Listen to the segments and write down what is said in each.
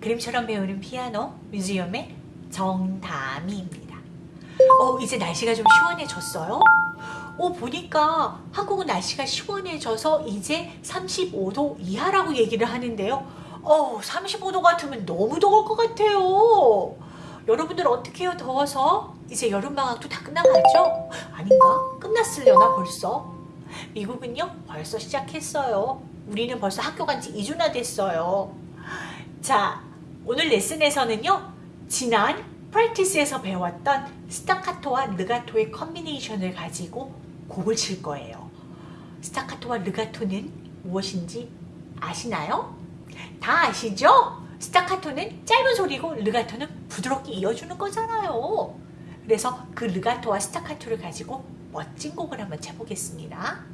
그림처럼 배우는 피아노 뮤지엄의 정다미입니다. 어, 이제 날씨가 좀 시원해졌어요. 어, 보니까 한국은 날씨가 시원해져서 이제 35도 이하라고 얘기를 하는데요. 어, 35도 같으면 너무 더울 것 같아요. 여러분들 어떻게 해요? 더워서? 이제 여름방학도 다 끝나가죠? 아닌가? 끝났으려나 벌써? 미국은요? 벌써 시작했어요. 우리는 벌써 학교 간 지 2주나 됐어요. 자, 오늘 레슨에서는요. 지난 practice에서 배웠던 스타카토와 르가토의 combination을 가지고 곡을 칠 거예요. 스타카토와 르가토는 무엇인지 아시나요? 다 아시죠? 스타카토는 짧은 소리고 르가토는 부드럽게 이어주는 거잖아요. 그래서 그 르가토와 스타카토를 가지고 멋진 곡을 한번 쳐보겠습니다.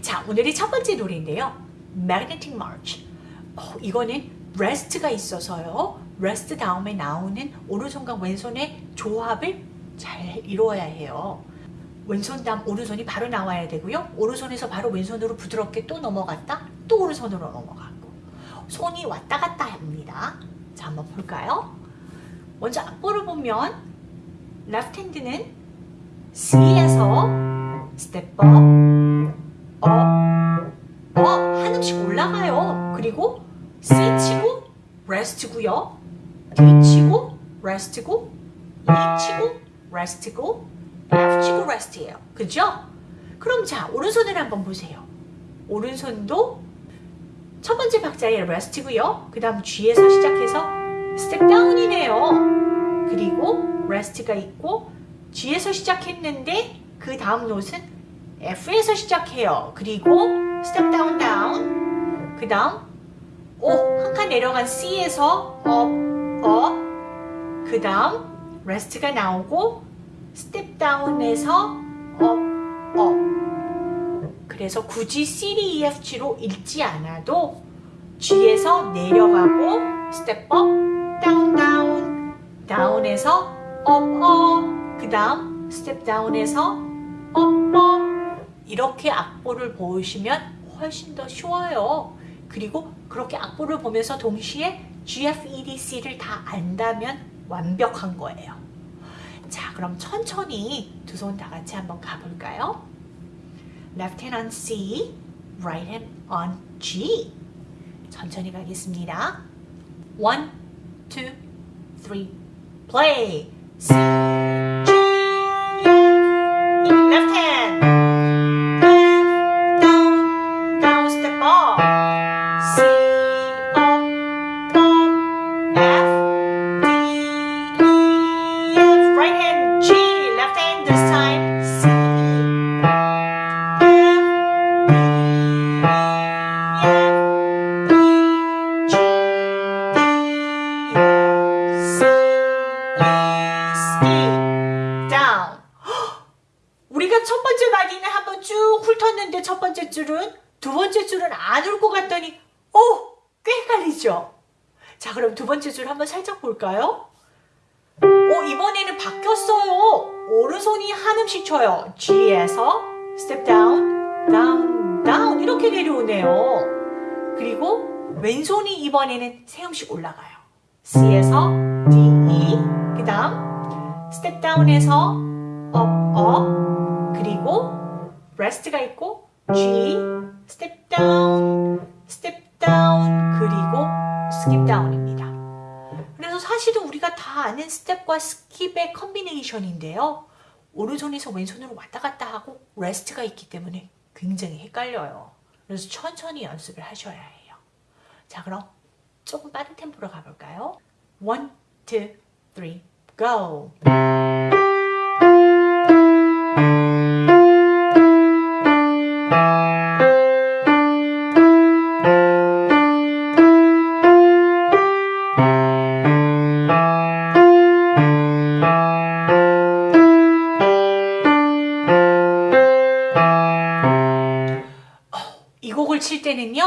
자, 오늘의 첫 번째 노래인데요. Magnetic March. 어, 이거는 rest가 있어서요. rest 다음에 나오는 오른손과 왼손의 조합을 잘 이루어야 해요. 왼손 다음 오른손이 바로 나와야 되고요. 오른손에서 바로 왼손으로 부드럽게 또 넘어갔다. 또 오른손으로 넘어가고 손이 왔다 갔다 합니다. 자, 한번 볼까요? 먼저 악보를 보면 left hand는 C에서 step up, up, up 한 음씩 올라가요. 그리고 C 치고 rest고요. D 치고 rest고 E 치고 rest고 F 치고 rest예요. 그죠? 그럼 자 오른손을 한번 보세요. 오른손도 첫 번째 박자의 rest고요. 그 다음 G에서 시작해서 step down이네요. 그리고 rest가 있고 G에서 시작했는데 그 다음 노트는 F에서 시작해요. 그리고 step down down 그 다음 오, 한 칸 내려간 C에서 up, up 그 다음 rest가 나오고 step down에서 up, up 그래서 굳이 C, D, E, F, G로 읽지 않아도 G에서 내려가고 step up, down, down down에서 up, up 그 다음 step down에서 up, up 이렇게 악보를 보시면 훨씬 더 쉬워요. 그리고 그렇게 악보를 보면서 동시에 G, F, E, D, C를 다 안다면 완벽한 거예요. 자, 그럼 천천히 두 손 다 같이 한번 가볼까요? Left hand on C, right hand on G. 천천히 가겠습니다. One, two, three, play. C, 번째 줄은 두 번째 줄은 안 훑고 갔더니 오! 꽤 헷갈리죠? 자 그럼 두 번째 줄 한번 살짝 볼까요? 오 이번에는 바뀌었어요. 오른손이 한 음씩 쳐요. G에서 step down, down, down 이렇게 내려오네요. 그리고 왼손이 이번에는 세 음씩 올라가요. C에서 D, E 그 다음 step down에서 up, up 그리고 rest가 있고 G, step down, step down 그리고 skip down입니다. 그래서 사실은 우리가 다 아는 step과 skip의 combination인데요. 오른손에서 왼손으로 왔다 갔다 하고 rest가 있기 때문에 굉장히 헷갈려요. 그래서 천천히 연습을 하셔야 해요. 자 그럼 조금 빠른 템포로 가볼까요? One, two, three, go! 이 곡을 칠 때는요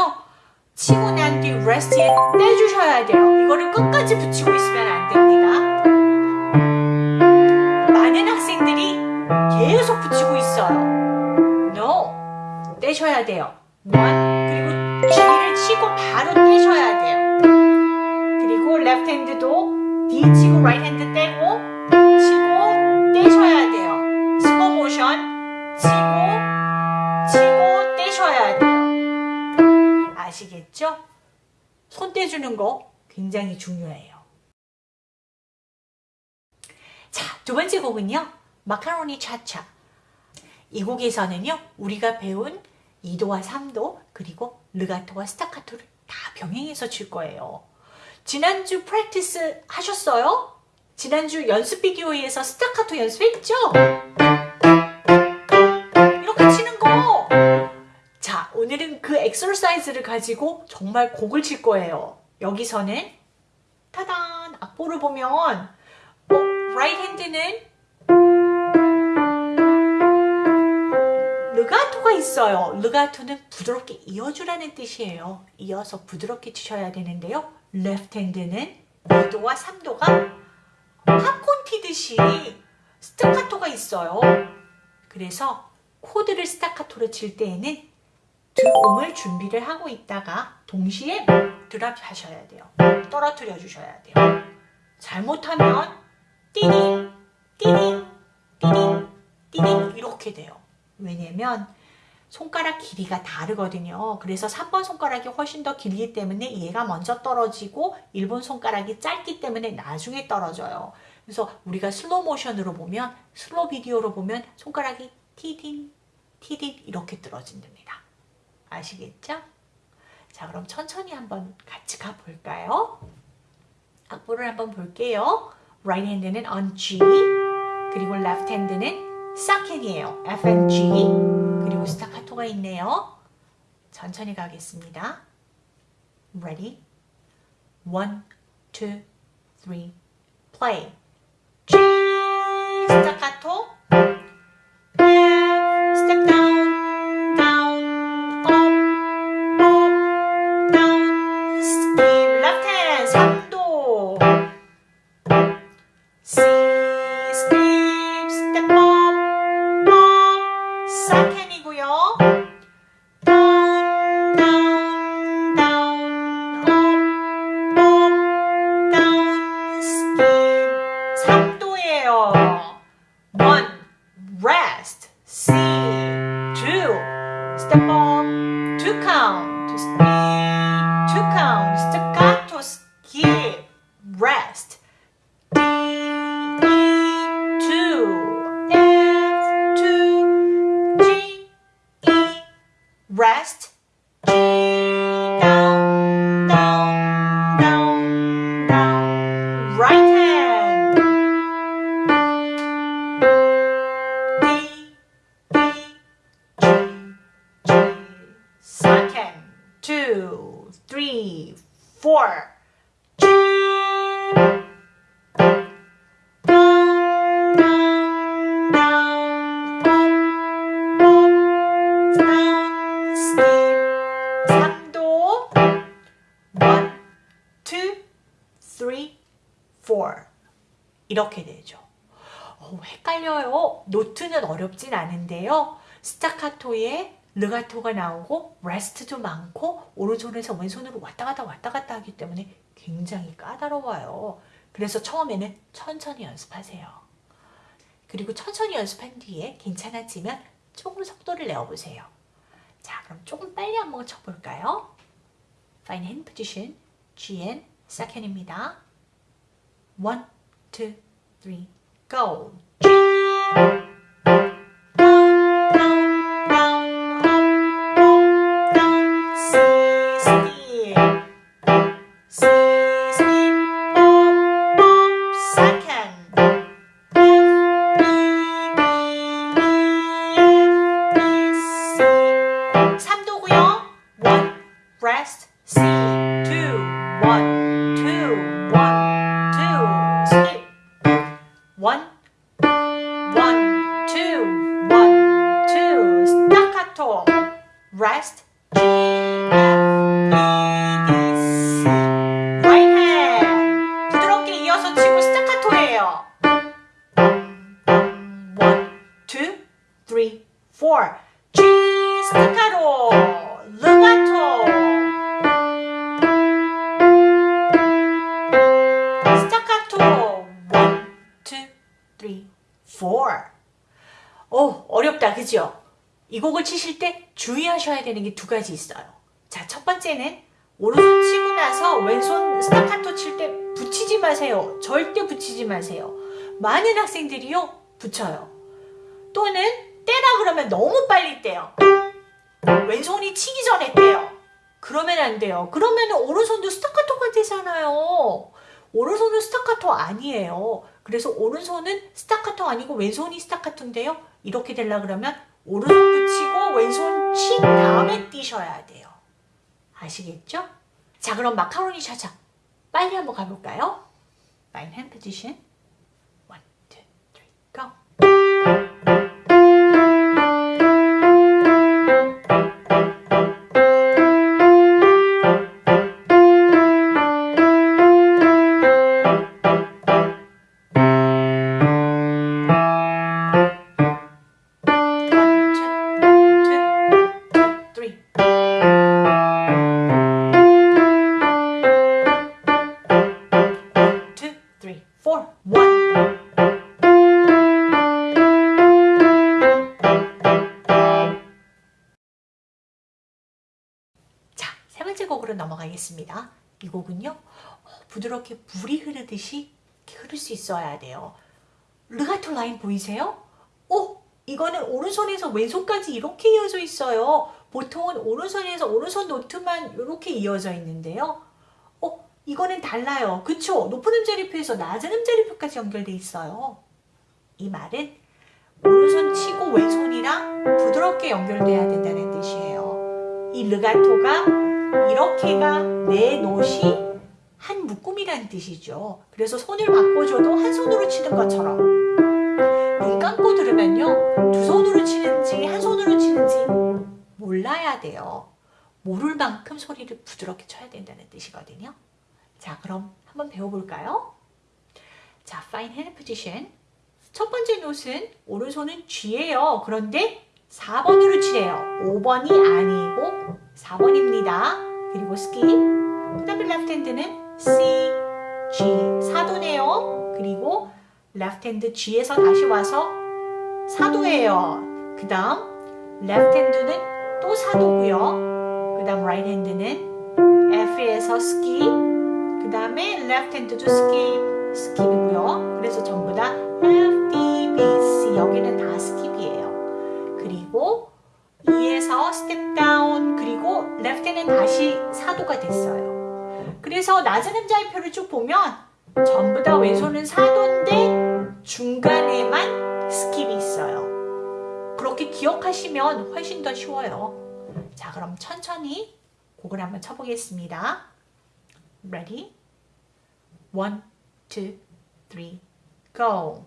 치고 난 뒤 rest에 떼주셔야 돼요. 이거를 끝까지 붙이고 있으면 안 됩니다. 많은 학생들이 계속 붙이고 있어요 떼셔야 돼요 One 그리고 G를 치고 바로 떼셔야 돼요. 그리고 left hand도 D 치고 right hand 떼고 치고 떼셔야 돼요. 슬로 모션 치고 치고 떼셔야 돼요. 아시겠죠? 손 떼주는 거 굉장히 중요해요. 자, 두 번째 곡은요. 마카로니 차차. 이 곡에서는요. 우리가 배운 2도와 3도 그리고 르가토와 스타카토를 다 병행해서 칠 거예요. 지난주 프랙티스 하셨어요? 지난주 연습 비디오에서 스타카토 연습했죠? 이렇게 치는 거! 자, 오늘은 그 엑서사이즈를 가지고 정말 곡을 칠 거예요. 여기서는 타단! 악보를 보면 어, right hand는 르가토가 있어요. 르가토는 부드럽게 이어주라는 뜻이에요. 이어서 부드럽게 치셔야 되는데요. left hand는 2도와 3도가 팝콘 튀듯이 스타카토가 있어요. 그래서 코드를 스타카토로 칠 때에는 두 음을 준비를 하고 있다가 동시에 drop 하셔야 돼요. 떨어뜨려 주셔야 돼요. 잘못하면 띠딩, 띠딩, 띠딩, 띠딩 이렇게 돼요. 왜냐면 손가락 길이가 다르거든요. 그래서 3번 손가락이 훨씬 더 길기 때문에 얘가 먼저 떨어지고 1번 손가락이 짧기 때문에 나중에 떨어져요. 그래서 우리가 슬로 모션으로 보면 슬로 비디오로 보면 손가락이 티딘 티딘 이렇게 떨어진답니다. 아시겠죠? 자 그럼 천천히 한번 같이 가볼까요? 악보를 한번 볼게요. right hand는 on G 그리고 left hand는 싹캔이에요. F and G 그리고 스타카토가 있네요. 천천히 가겠습니다. Ready? One, two, three, play. 스타카토 이렇게 되죠. 어, 헷갈려요. 노트는 어렵진 않은데요. 스타카토에 르가토가 나오고 레스트도 많고 오른손에서 왼손으로 왔다 갔다 왔다 갔다 하기 때문에 굉장히 까다로워요. 그래서 처음에는 천천히 연습하세요. 그리고 천천히 연습한 뒤에 괜찮아지면 조금 속도를 내어보세요. 자, 그럼 조금 빨리 한번 쳐볼까요? Fine hand position, Gn, second입니다. One, two, three, go. 되는 게 두 가지 있어요. 자, 첫 번째는 오른손 치고 나서 왼손 스타카토 칠 때 붙이지 마세요. 절대 붙이지 마세요. 많은 학생들이요, 붙여요. 또는 떼라 그러면 너무 빨리 떼요. 왼손이 치기 전에 떼요. 그러면 안 돼요. 그러면 오른손도 스타카토가 되잖아요. 오른손은 스타카토 아니에요. 그래서 오른손은 스타카토 아니고 왼손이 스타카토인데요. 이렇게 되려 그러면 오른손 붙이고 왼손 친 다음에 뛰셔야 돼요. 아시겠죠? 자 그럼 마카로니 샤자 빨리 한번 가볼까요? Fine hand position. 넘어가겠습니다. 이 곡은요, 어, 부드럽게 물이 흐르듯이 흐를 수 있어야 돼요. 르가토 라인 보이세요? 오! 이거는 오른손에서 왼손까지 이렇게 이어져 있어요. 보통은 오른손에서 오른손 노트만 이렇게 이어져 있는데요. 어, 이거는 달라요. 그쵸? 높은 음자리표에서 낮은 음자리표까지 연결돼 있어요. 이 말은 오른손 치고 왼손이랑 부드럽게 연결돼야 된다는 뜻이에요. 이 르가토가 이렇게가 내 노시 한 묶음이라는 뜻이죠. 그래서 손을 바꿔줘도 한 손으로 치는 것처럼 눈 감고 들으면요 두 손으로 치는지 한 손으로 치는지 몰라야 돼요. 모를 만큼 소리를 부드럽게 쳐야 된다는 뜻이거든요. 자 그럼 한번 배워볼까요? 자 fine hand position 첫 번째 노트는 오른손은 G예요. 그런데 4번으로 치래요. 5번이 아니고 4번입니다. 그리고 skip 그 다음에 left hand는 C, G 4도네요. 그리고 left hand G에서 다시 와서 4도예요. 그 다음 left hand는 또 4도고요. 그 다음 right hand는 F에서 skip 그 다음에 left hand도 skip skip이고요. 그래서 전부 다 F, D, B, C 여기는 다 skip이에요. 그리고 2에서 step down 그리고 hand는 다시 4도가 됐어요. 그래서 낮은 음자리표를 쭉 보면 전부 다 왼손은 4도인데 중간에만 skip이 있어요. 그렇게 기억하시면 훨씬 더 쉬워요. 자 그럼 천천히 곡을 한번 쳐보겠습니다. Ready? One, two, three, go!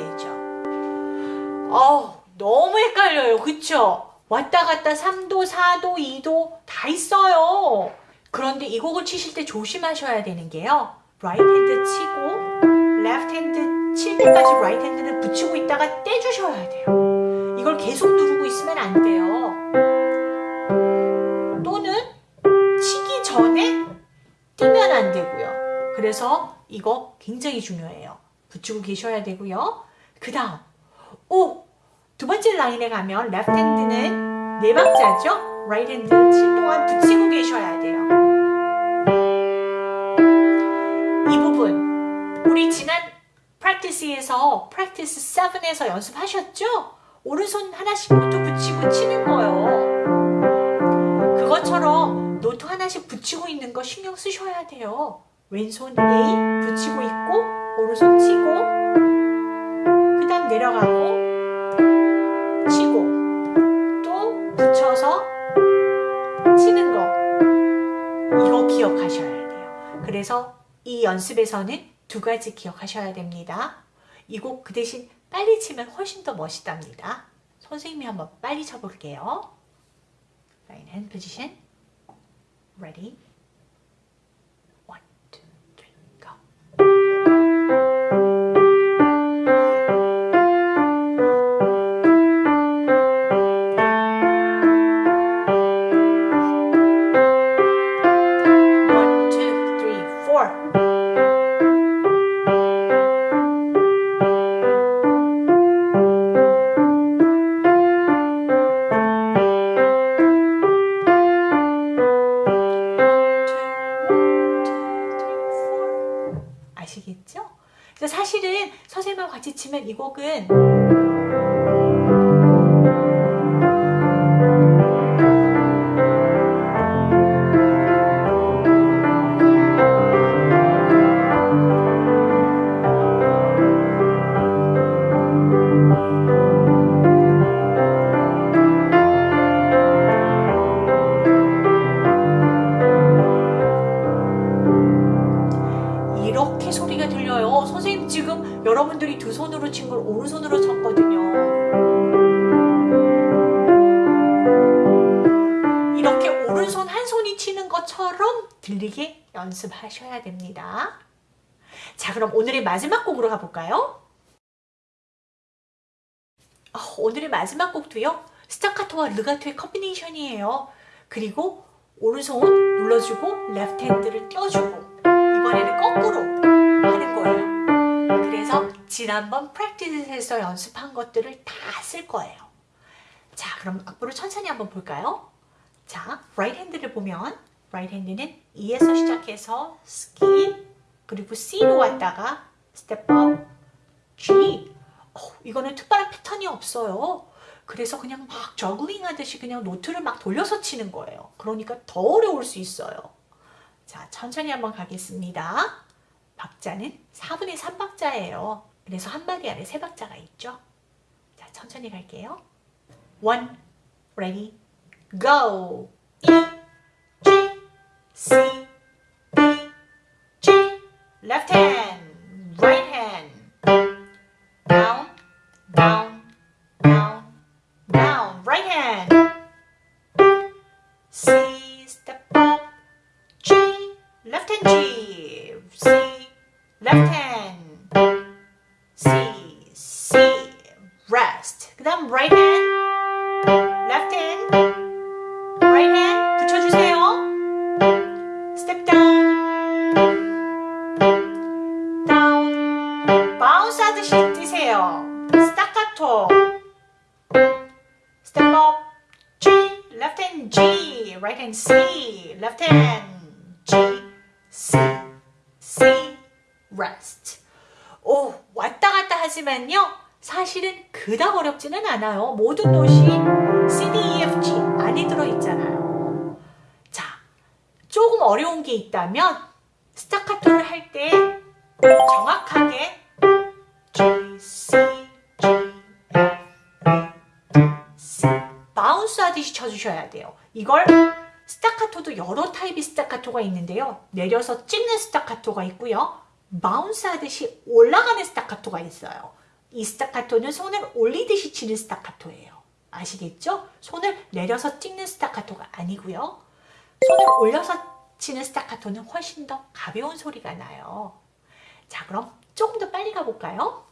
되죠. 어 너무 헷갈려요. 그쵸? 왔다 갔다 3도, 4도, 2도 다 있어요. 그런데 이 곡을 치실 때 조심하셔야 되는 게요. right hand 치고 left hand 칠 때까지 right hand는 붙이고 있다가 떼주셔야 돼요. 이걸 계속 누르고 있으면 안 돼요. 또는 치기 전에 뛰면 안 되고요. 그래서 이거 굉장히 중요해요. 붙이고 계셔야 되고요. 그 다음 오! 두 번째 라인에 가면 left hand는 네 박자죠? right hand 칠 동안 붙이고 계셔야 돼요. 이 부분 우리 지난 practice에서 practice 7에서 연습하셨죠? 오른손 하나씩 노트 붙이고 치는 거요. 그것처럼 노트 하나씩 붙이고 있는 거 신경 쓰셔야 돼요. 왼손 A 붙이고 있고 오른손 치고 내려가고 치고 또 붙여서 치는 거 이거 기억하셔야 돼요. 그래서 이 연습에서는 두 가지 기억하셔야 됩니다. 이 곡 그 대신 빨리 치면 훨씬 더 멋있답니다. 선생님이 한번 빨리 쳐볼게요. Right hand position. Ready? 사실은 선생님하고 같이 치면 이 곡은 들리게 연습하셔야 됩니다. 자, 그럼 오늘의 마지막 곡으로 가볼까요? 어, 오늘의 마지막 곡도요. 스타카토와 르가토의 combination이에요. 그리고 오른손 눌러주고 left hand를 껴주고 이번에는 거꾸로 하는 거예요. 그래서 지난번 practice에서 연습한 것들을 다 쓸 거예요. 자, 그럼 악보를 천천히 한번 볼까요? 자, right 핸드를 보면 right 핸드는 E에서 시작해서 skip 그리고 C로 왔다가 step up G 어, 이거는 특별한 패턴이 없어요. 그래서 그냥 막 저글링 하듯이 그냥 노트를 막 돌려서 치는 거예요. 그러니까 더 어려울 수 있어요. 자, 천천히 한번 가겠습니다. 박자는 4분의 3박자예요. 그래서 한 마디 안에 세 박자가 있죠. 자, 천천히 갈게요. One, ready, go! E, G, C, B, G, left hand, right hand, down, down, down, down, right hand, C, step up, G, left hand G, C, left hand, C, C, rest. 그 다음 right hand, Hand C, left hand G, C, C, rest. 오, 왔다 갔다 하지만요. 사실은 그닥 어렵지는 않아요. 모든 노시 C, D, E, F, G 안에 들어있잖아요. 자, 조금 어려운 게 있다면 스타카토를 할 때 정확하게 G, C, G, F, C bounce 하듯이 쳐주셔야 돼요. 이걸 스타카토도 여러 타입의 스타카토가 있는데요. 내려서 찍는 스타카토가 있고요. bounce 하듯이 올라가는 스타카토가 있어요. 이 스타카토는 손을 올리듯이 치는 스타카토예요. 아시겠죠? 손을 내려서 찍는 스타카토가 아니고요. 손을 올려서 치는 스타카토는 훨씬 더 가벼운 소리가 나요. 자, 그럼 조금 더 빨리 가볼까요?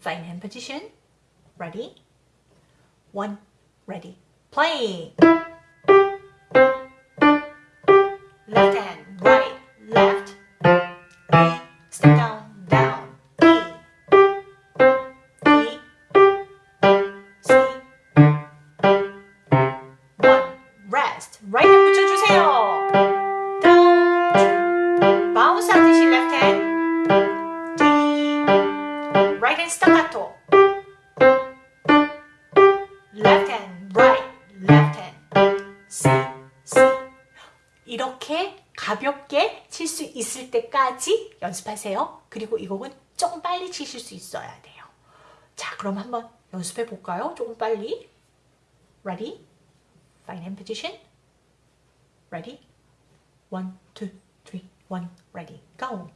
Fine hand position. Ready? One, ready, play. 10. 하세요. 그리고 이 곡은 조금 빨리 치실 수 있어야 돼요. 자, 그럼 한번 연습해 볼까요? 조금 빨리. Ready? Fine hand position. Ready? One, two, three, one, ready, go.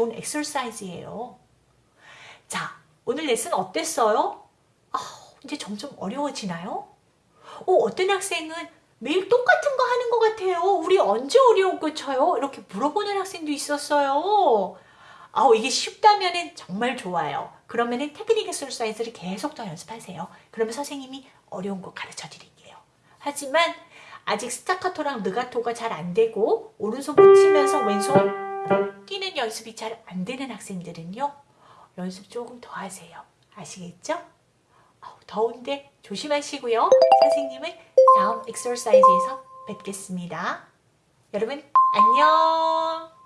좋은 엑서사이즈예요. 자, 오늘 레슨 어땠어요? 아, 이제 점점 어려워지나요? 오, 어떤 학생은 매일 똑같은 거 하는 것 같아요. 우리 언제 어려운 거 쳐요? 이렇게 물어보는 학생도 있었어요. 아우, 이게 쉽다면 정말 좋아요. 그러면 은 테크닉 엑서사이즈를 계속 더 연습하세요. 그러면 선생님이 어려운 거 가르쳐 드릴게요. 하지만 아직 스타카토랑 느가토가 잘 안 되고 오른손 붙이면서 왼손 뛰는 연습이 잘 안 되는 학생들은요. 연습 조금 더 하세요. 아시겠죠? 더운데 조심하시고요. 선생님은 다음 엑서사이즈에서 뵙겠습니다. 여러분 안녕